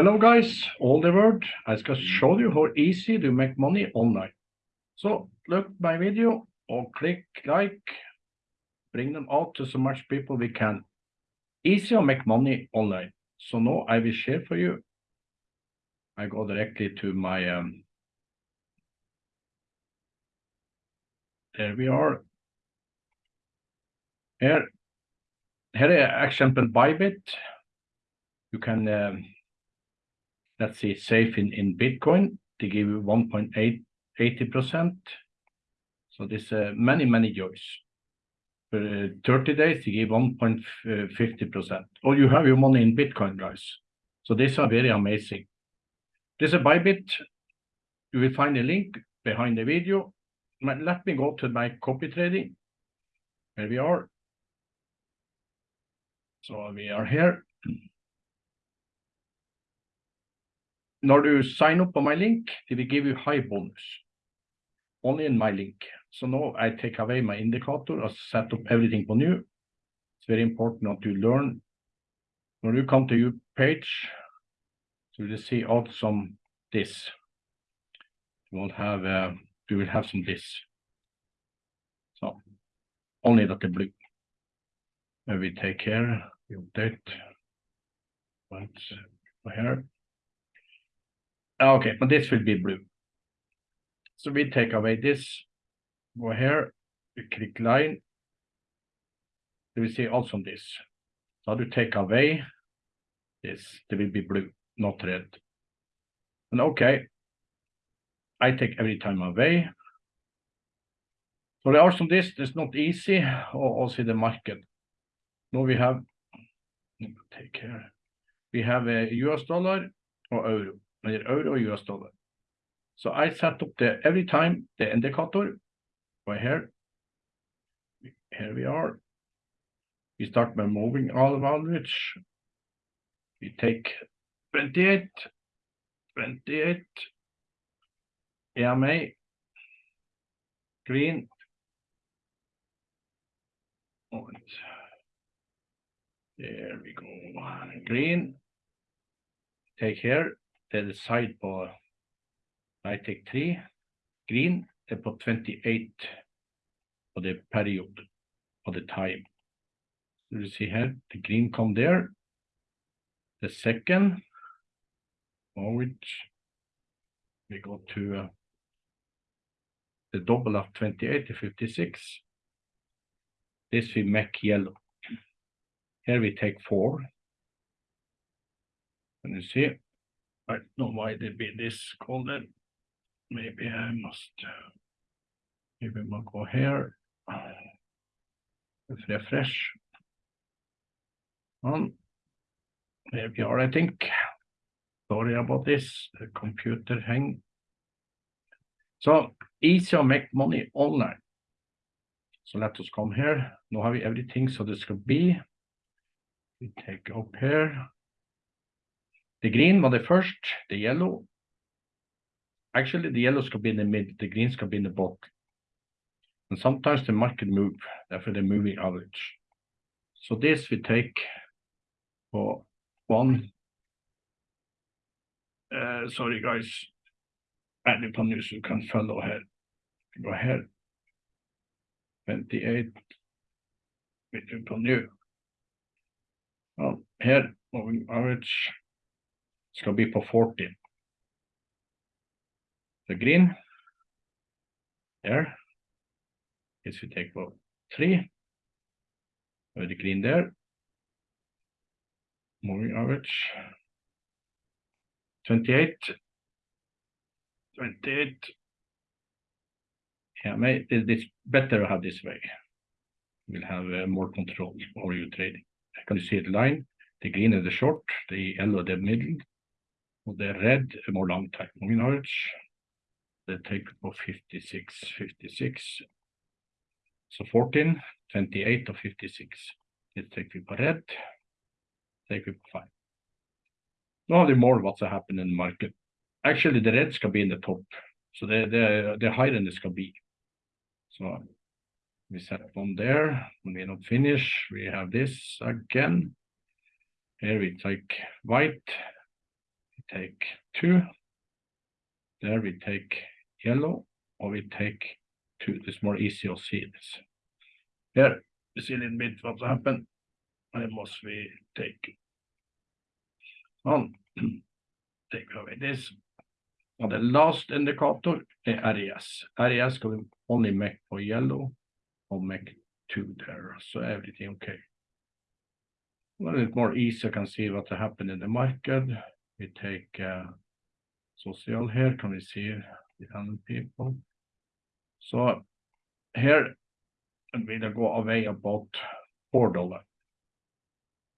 Hello, guys, all the world. I just showed you how easy to make money online. So look my video or click like, bring them out to so much people we can. Easy to make money online. So now I will share for you. I go directly to my, um, there we are. Here, here example Bybit. You can, um, let's see, safe in, in Bitcoin. They give you 1.880%. So this uh, many, many joys. For uh, 30 days, they give 1.50%. Or you have your money in Bitcoin, guys. So these are very amazing. This is Bybit. You will find a link behind the video. Let me go to my copy trading. Here we are. So we are here. Når du sign up on my link, they will give you high bonus. Only in my link. So now I take away my indicator and set up everything for new. It's very important that you learn. When you come to your page, you you see out some this. You won't have, uh, you will have some this. So only that the blue. And we take care, we update. Once here. Ah, okay, but this will be blue. So we take away this, go here, we click line. Will see also this. So to take away this, it will be blue, not red. And okay, I take every time away. So there are some this, it's not easy, or also the market. Now we have, take care. We have a US dollar or euro euro US dollar. So I set up the every time the er indicator right here. Here we are. We start by moving all average. We take 28, 28, EMA, green. There we go. Green. Take here det er side på take 3. Green er på 28 på the period, på the time. So you see here, the green come there. The second, which we go to uh, the double of 28 to 56. This we make yellow. Here we take four. And you see, I don't know why they be this color. Maybe I must, uh, maybe we'll go here. Refresh. On. There we are, I think. Sorry about this, the computer hang. So easy to make money online. So let us come here. Now have everything so this could be. We take up here. The green var the first, the yellow. Actually, the yellow skal be in the mid, the green skal be in the bottom. And sometimes the market move, therefore the moving average. So this we take for one. Uh, sorry guys, på nu så du kan follow here. Go ahead. 28. Vi på nu. Well, here, moving average skal bli på 40. The green there. Yes, we take for three. The green there. Moving average. 28. 28. Yeah, may, it's better to have this way. We'll have uh, more control over your trading. Can you see the line? The green is the short, the yellow the middle, det er är red more long time moving average. Det take of 56, 56. So 14, 28 och 56. Det take på red. Take på 5. Now the more what's happened in the market. Actually, the reds can be in the top. So the, the, the higher than it can be. So we set one there. When we're not finish, we have this again. Here we take white take two. There we take yellow, or we take two. It's more easy to see this. Here, you see a little bit what happened. And must we take on, take away this. On the last indicator, the RES. RES can only make for yellow or make two there, so everything okay. A little more easy, I can see what happened in the market. We take uh, social here, can we see the hundred people? So here, we go away about four dollar.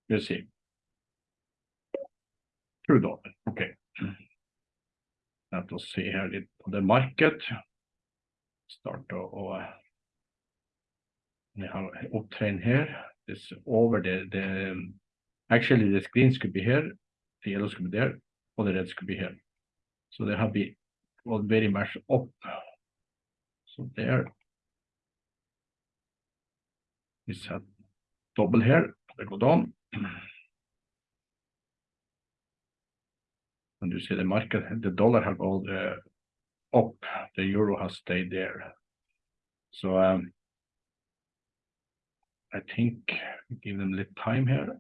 You see. Two dollar, okay. Let us see here the, the market. Start to uh, we have upptrain here. This over the the actually the screens could be here, the yellows could be there, or the reds could be here. So they have been well very much up. So there is a double here, they go down. And you see the market, the dollar have all the up, the euro has stayed there. So um, I think give them a little time here.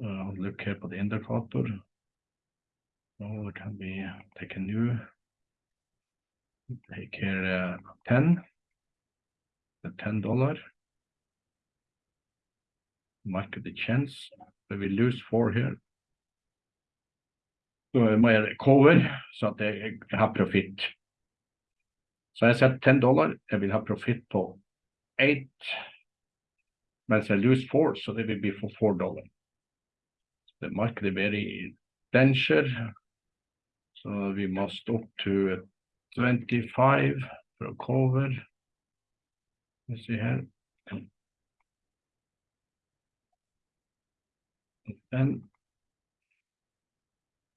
Uh, look here for the indicator. Oh, it can be take a new. Take here uh, 10. The ten dollar. Market the chance, but we lose four here. Så må jeg cover så at jeg har profitt. Så jeg setter 10 dollar, jeg vil ha profitt på 8 Whereas I lose four, so they will be for four dollars. The very danger. So we must up to 25 for cover. Let's see here. And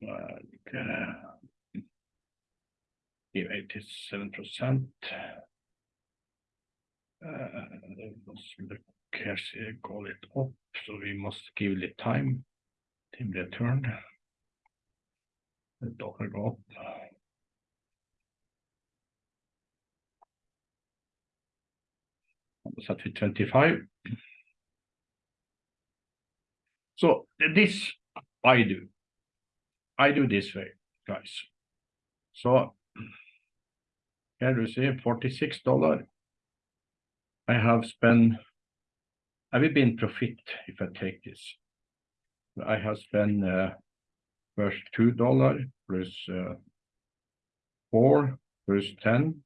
uh, give 87%. Uh, let's look here, call it up, so we must give it time. Team return. The dollar go up. With 25. So this I do. I do this way, guys. So here you see $46. I have spent I will be in profit if I take this. I have spent uh, first two dollar plus uh, four plus ten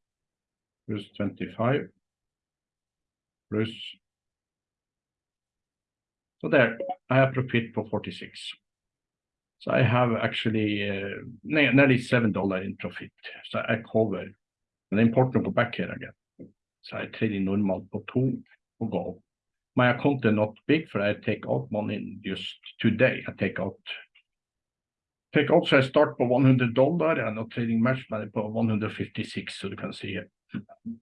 plus twenty-five plus. So there, I have profit for forty-six. So I have actually uh, nearly seven dollar in profit. So I cover. And important to go back here again. So I trade in normal på to og gå opp my account is not big for I take out money just today. I take out take out so I start på 100 dollar and not trading match money på 156 so you can see.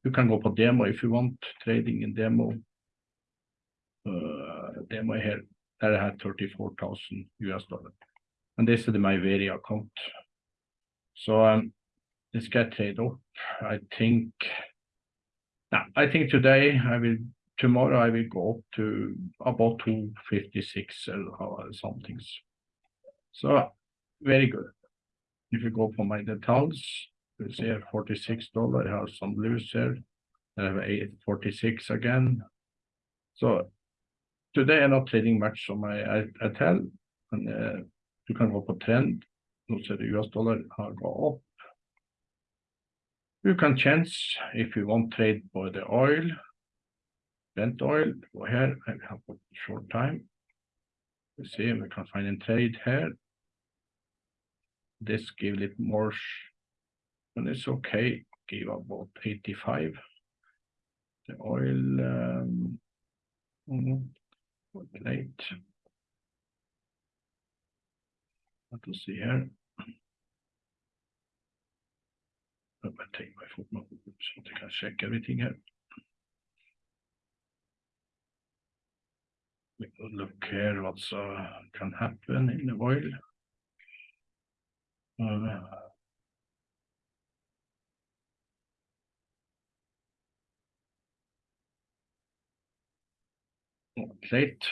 You can go på demo if you want trading in demo. Uh, demo here there I had 34,000 US dollar. And this is my very account. So um, this get trade up. I think I think today I will tomorrow I will go up to about 256 or something. So very good. If you go for my details, you see here $46, I have some blues here. I have 846 again. So today I'm not trading much on my ITL. And uh, you can go for trend. Looks at the US dollar I'll go up. You can change if you want trade for the oil Brent oil, go here, I have a short time. We see if we can find a trade here. This give it more, and it's okay, give about 85. The oil, um, late. Let us see here. Me take my footnote so I can check everything here. Look here what's uh, can happen in the oil. Uh, Late.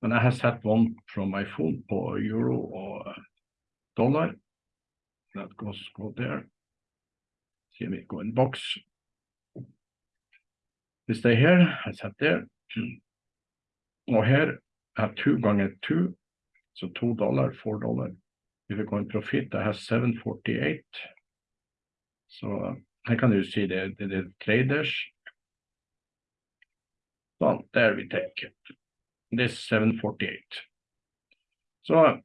Men jeg har sett one from my phone på euro og dollar. That goes go there. See me go in box. We stay here, I set there. Og her I have two ganger two, so two dollar, four dollar. If I go in profit, I have seven forty-eight. Så her kan du see the, the, the traders. So there we take it. This 748. Så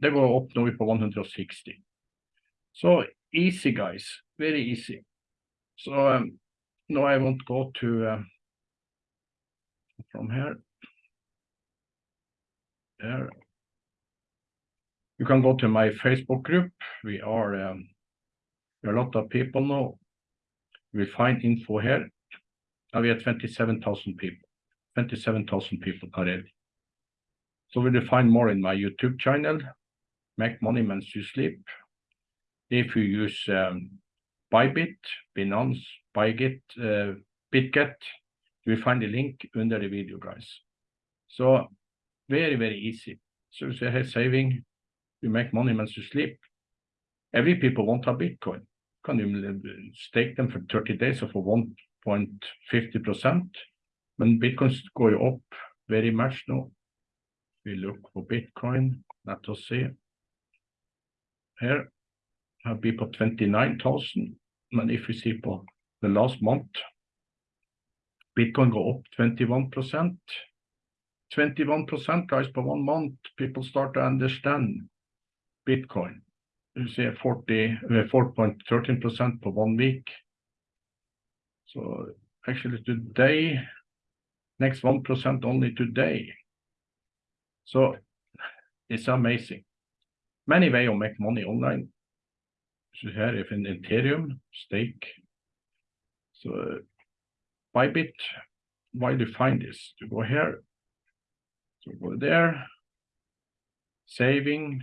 det går nå er på 160. So easy guys, very easy. So um, now I won't go to uh, from here. There. You can go to my Facebook group. We are um, a lot of people now. We find info here. Now we have 27,000 people. 27,000 people already. So we find more in my YouTube channel, Make Money Means You Sleep. If you use um, Bybit, Binance, Bygit, uh, BitGet, you will find the link under the video, guys. So very, very easy. So you say, hey, saving, you make money means you sleep. Every people want a Bitcoin. Can you uh, stake them for 30 days or for 1.50%? Men Bitcoins går up very much now, We look for Bitcoin. Let us see. Here have på 29,000. Men if we see for the last month, Bitcoin go up 21%. 21% guys per one month. People start to understand Bitcoin. You see 40, 4.13% per one week. So actually today, next 1% only today. So it's amazing. Many way to make money online. So here if in Ethereum stake. So Bybit, why do you find this? To go here, so go there, saving,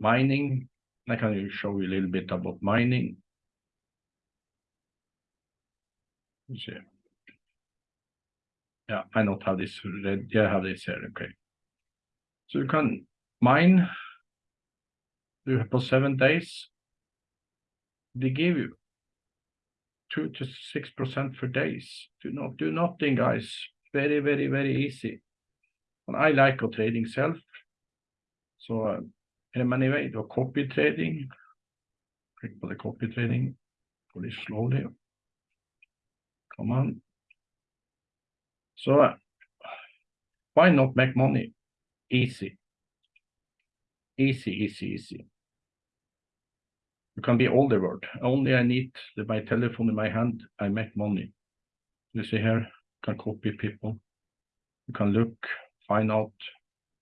mining. I can show you a little bit about mining. You. Yeah, I not have this read. Yeah, I have this here. Okay. So you can mine. Do for seven days. They give you two to six percent for days. Do not do nothing, guys. Very, very, very easy. And I like a trading self. So uh, in many ways, do copy trading. Click for the copy trading. Pull it slowly. Come on. So uh, why not make money? Easy. Easy, easy, easy. You can be all the world. Only I need my telephone in my hand, I make money. You see here, can copy people. You can look, find out.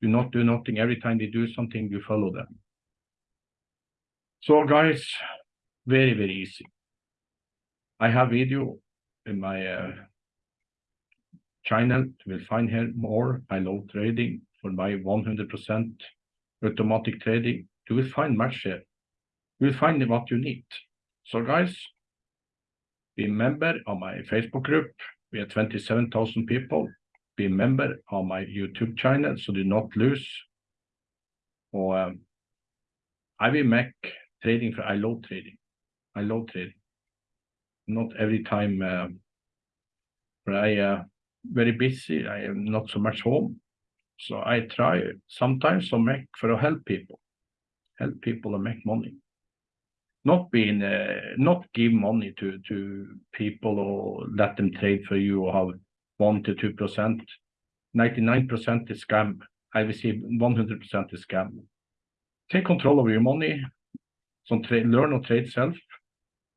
Do not do nothing. Every time they do something, you follow them. So guys, very, very easy. I have video in my uh, channel. You will find here more. I love trading for my 100% automatic trading. You will find much here. You will find what you need. So guys, be member of my Facebook group. We have 27,000 people. Be member of my YouTube channel so do not lose. Or um, I will make trading for I love trading. I love trading. Not every time uh, I uh, very busy. I am not so much home. So I try sometimes to make for to help people, help people to make money. Not being, uh, not give money to to people or let them trade for you or have one to two percent. Ninety nine percent is scam. I see one hundred percent is scam. Take control of your money. Some trade, learn or trade self.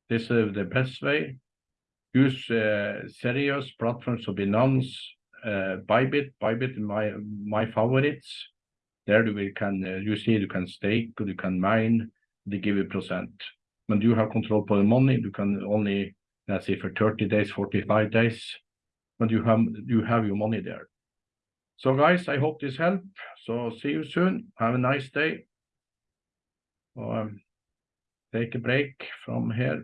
This is the best way use uh, serious platforms of Binance, uh, Bybit, Bybit my my favorites. There you can uh, you see you can stake, you can mine, they give you percent. When you have control for the money, you can only let's say for 30 days, 45 days, but you have you have your money there. So guys, I hope this helped. So see you soon. Have a nice day. um, take a break from here